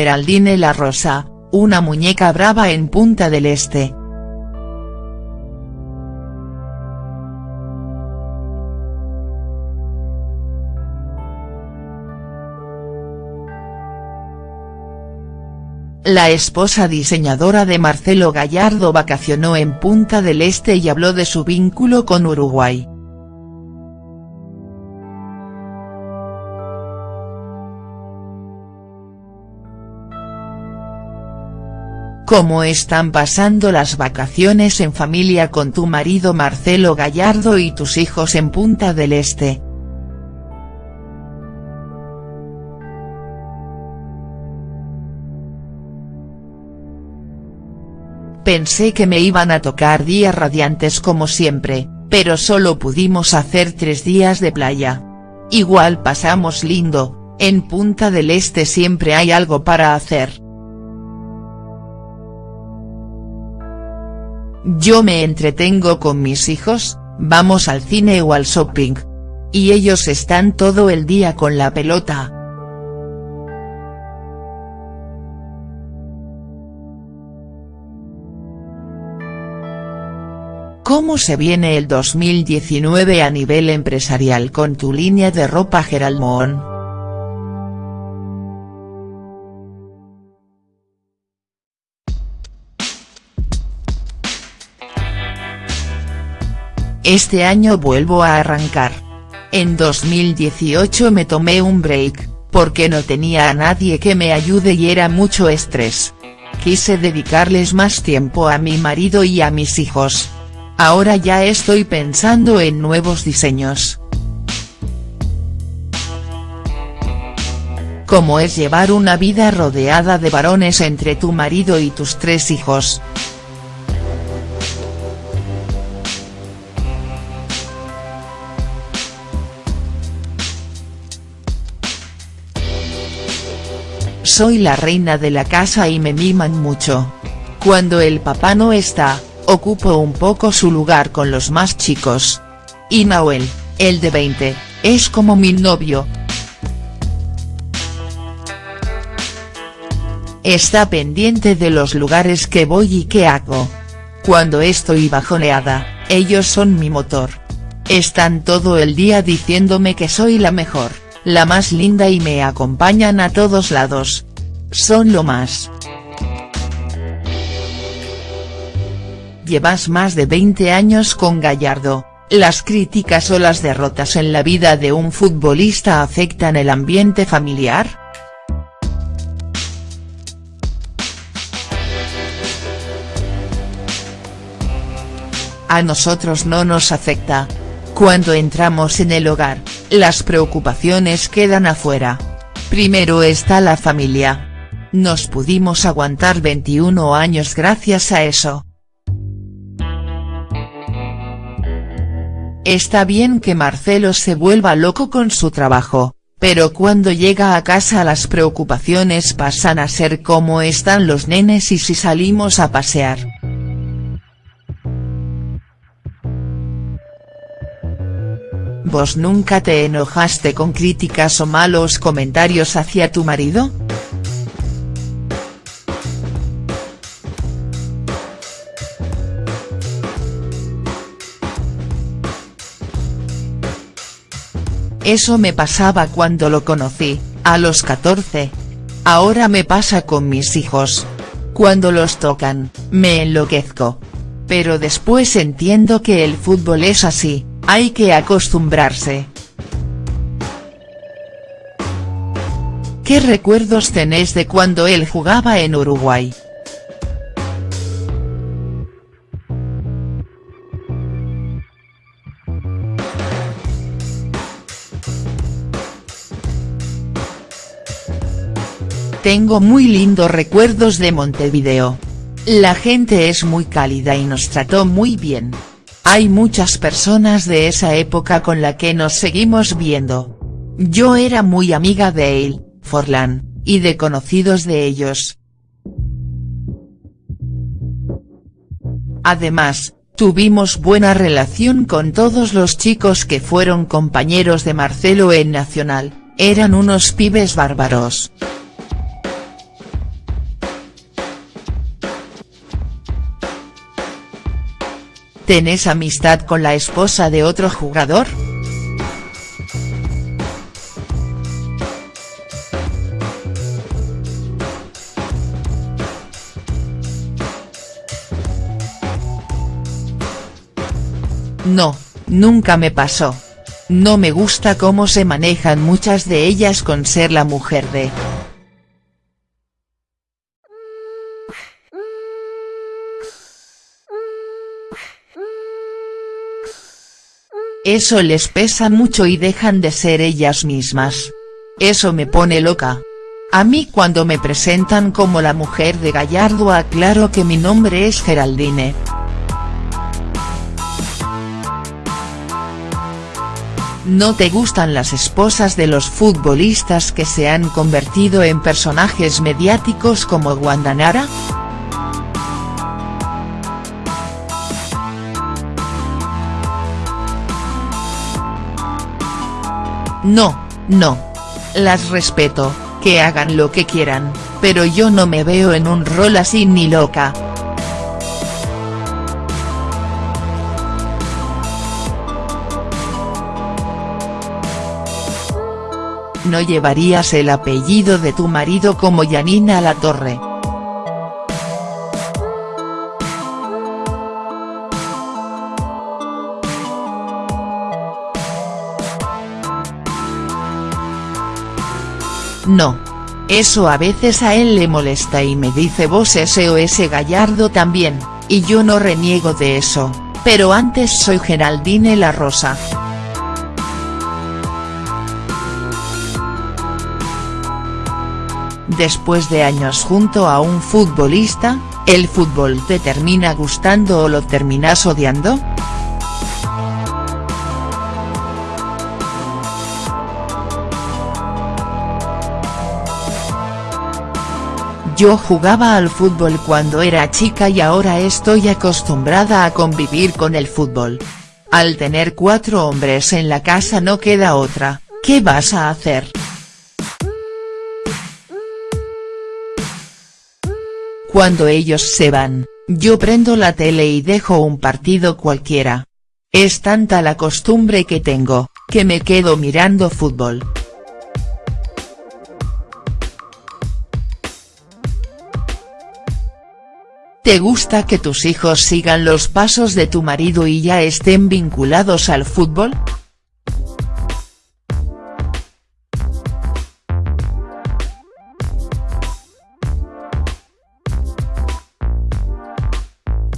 Geraldine La Rosa, una muñeca brava en Punta del Este. La esposa diseñadora de Marcelo Gallardo vacacionó en Punta del Este y habló de su vínculo con Uruguay. ¿Cómo están pasando las vacaciones en familia con tu marido Marcelo Gallardo y tus hijos en Punta del Este?. Pensé que me iban a tocar días radiantes como siempre, pero solo pudimos hacer tres días de playa. Igual pasamos lindo, en Punta del Este siempre hay algo para hacer. Yo me entretengo con mis hijos, vamos al cine o al shopping. Y ellos están todo el día con la pelota. ¿Cómo se viene el 2019 a nivel empresarial con tu línea de ropa Gerald Este año vuelvo a arrancar. En 2018 me tomé un break, porque no tenía a nadie que me ayude y era mucho estrés. Quise dedicarles más tiempo a mi marido y a mis hijos. Ahora ya estoy pensando en nuevos diseños. ¿Cómo es llevar una vida rodeada de varones entre tu marido y tus tres hijos?. Soy la reina de la casa y me miman mucho. Cuando el papá no está, ocupo un poco su lugar con los más chicos. Y Nahuel, el de 20, es como mi novio. Está pendiente de los lugares que voy y qué hago. Cuando estoy bajoneada, ellos son mi motor. Están todo el día diciéndome que soy la mejor la más linda y me acompañan a todos lados. Son lo más. Llevas más de 20 años con Gallardo, las críticas o las derrotas en la vida de un futbolista afectan el ambiente familiar?. A nosotros no nos afecta. Cuando entramos en el hogar, las preocupaciones quedan afuera. Primero está la familia. Nos pudimos aguantar 21 años gracias a eso. Está bien que Marcelo se vuelva loco con su trabajo, pero cuando llega a casa las preocupaciones pasan a ser cómo están los nenes y si salimos a pasear. ¿Vos nunca te enojaste con críticas o malos comentarios hacia tu marido?. Eso me pasaba cuando lo conocí, a los 14. Ahora me pasa con mis hijos. Cuando los tocan, me enloquezco. Pero después entiendo que el fútbol es así, hay que acostumbrarse. ¿Qué recuerdos tenés de cuando él jugaba en Uruguay?. Tengo muy lindos recuerdos de Montevideo. La gente es muy cálida y nos trató muy bien. Hay muchas personas de esa época con la que nos seguimos viendo. Yo era muy amiga de él, Forlán, y de conocidos de ellos. Además, tuvimos buena relación con todos los chicos que fueron compañeros de Marcelo en Nacional, eran unos pibes bárbaros. ¿Tenés amistad con la esposa de otro jugador?. No, nunca me pasó. No me gusta cómo se manejan muchas de ellas con ser la mujer de. Eso les pesa mucho y dejan de ser ellas mismas. Eso me pone loca. A mí cuando me presentan como la mujer de Gallardo aclaro que mi nombre es Geraldine. ¿No te gustan las esposas de los futbolistas que se han convertido en personajes mediáticos como Guandanara?. No, no. Las respeto, que hagan lo que quieran, pero yo no me veo en un rol así ni loca. ¿No llevarías el apellido de tu marido como Yanina La Torre?. No. Eso a veces a él le molesta y me dice vos ese o ese Gallardo también, y yo no reniego de eso, pero antes soy Geraldine La Rosa. Después de años junto a un futbolista, ¿el fútbol te termina gustando o lo terminas odiando?. Yo jugaba al fútbol cuando era chica y ahora estoy acostumbrada a convivir con el fútbol. Al tener cuatro hombres en la casa no queda otra, ¿qué vas a hacer?. Cuando ellos se van, yo prendo la tele y dejo un partido cualquiera. Es tanta la costumbre que tengo, que me quedo mirando fútbol. ¿Te gusta que tus hijos sigan los pasos de tu marido y ya estén vinculados al fútbol?.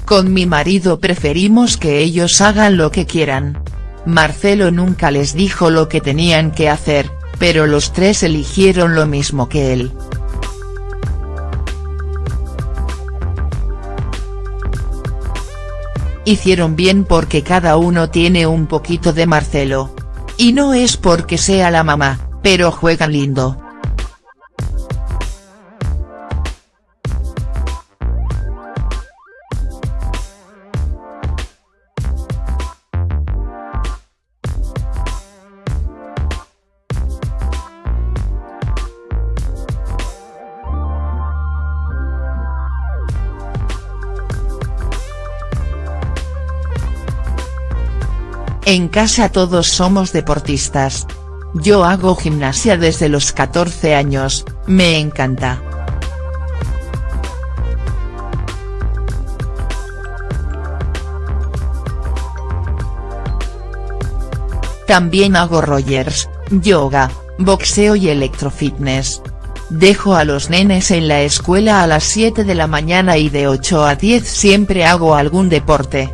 Con mi marido preferimos que ellos hagan lo que quieran. Marcelo nunca les dijo lo que tenían que hacer, pero los tres eligieron lo mismo que él. Hicieron bien porque cada uno tiene un poquito de Marcelo. Y no es porque sea la mamá, pero juegan lindo. En casa todos somos deportistas. Yo hago gimnasia desde los 14 años, me encanta. También hago Rogers, yoga, boxeo y electrofitness. Dejo a los nenes en la escuela a las 7 de la mañana y de 8 a 10 siempre hago algún deporte.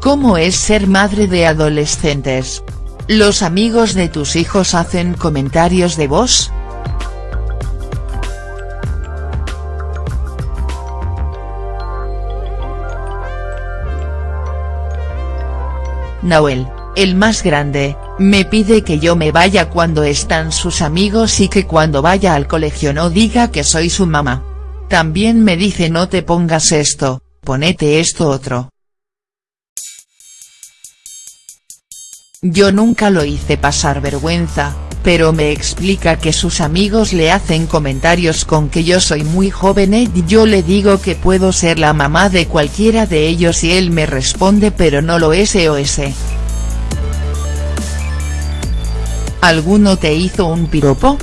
¿Cómo es ser madre de adolescentes? ¿Los amigos de tus hijos hacen comentarios de vos?. Nahuel, el más grande, me pide que yo me vaya cuando están sus amigos y que cuando vaya al colegio no diga que soy su mamá. También me dice no te pongas esto, ponete esto otro. Yo nunca lo hice pasar vergüenza, pero me explica que sus amigos le hacen comentarios con que yo soy muy joven y yo le digo que puedo ser la mamá de cualquiera de ellos y él me responde pero no lo es o ese. ¿Alguno te hizo un piropo?.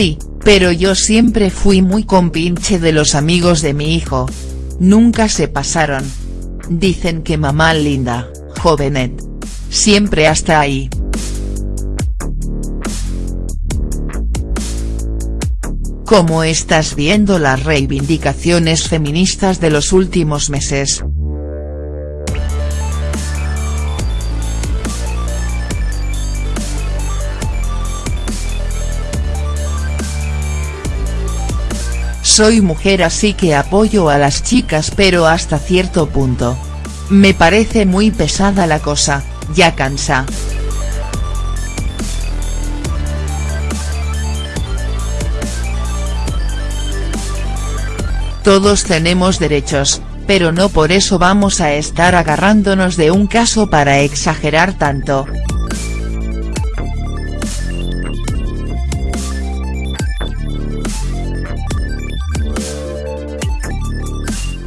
Sí, pero yo siempre fui muy compinche de los amigos de mi hijo. Nunca se pasaron. Dicen que mamá linda, jovenet. Siempre hasta ahí. ¿Cómo estás viendo las reivindicaciones feministas de los últimos meses?. Soy mujer así que apoyo a las chicas pero hasta cierto punto. Me parece muy pesada la cosa, ya cansa. Todos tenemos derechos, pero no por eso vamos a estar agarrándonos de un caso para exagerar tanto.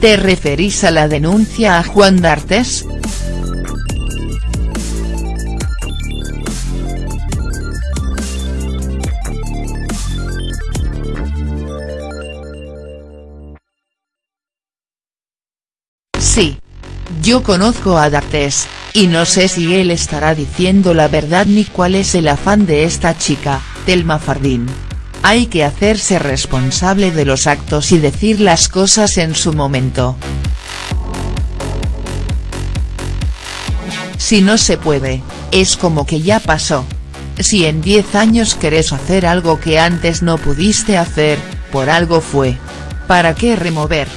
¿Te referís a la denuncia a Juan D'Artes?. Sí. Yo conozco a D'Artes, y no sé si él estará diciendo la verdad ni cuál es el afán de esta chica, Telma Fardín. Hay que hacerse responsable de los actos y decir las cosas en su momento. Si no se puede, es como que ya pasó. Si en 10 años querés hacer algo que antes no pudiste hacer, por algo fue. ¿Para qué remover?.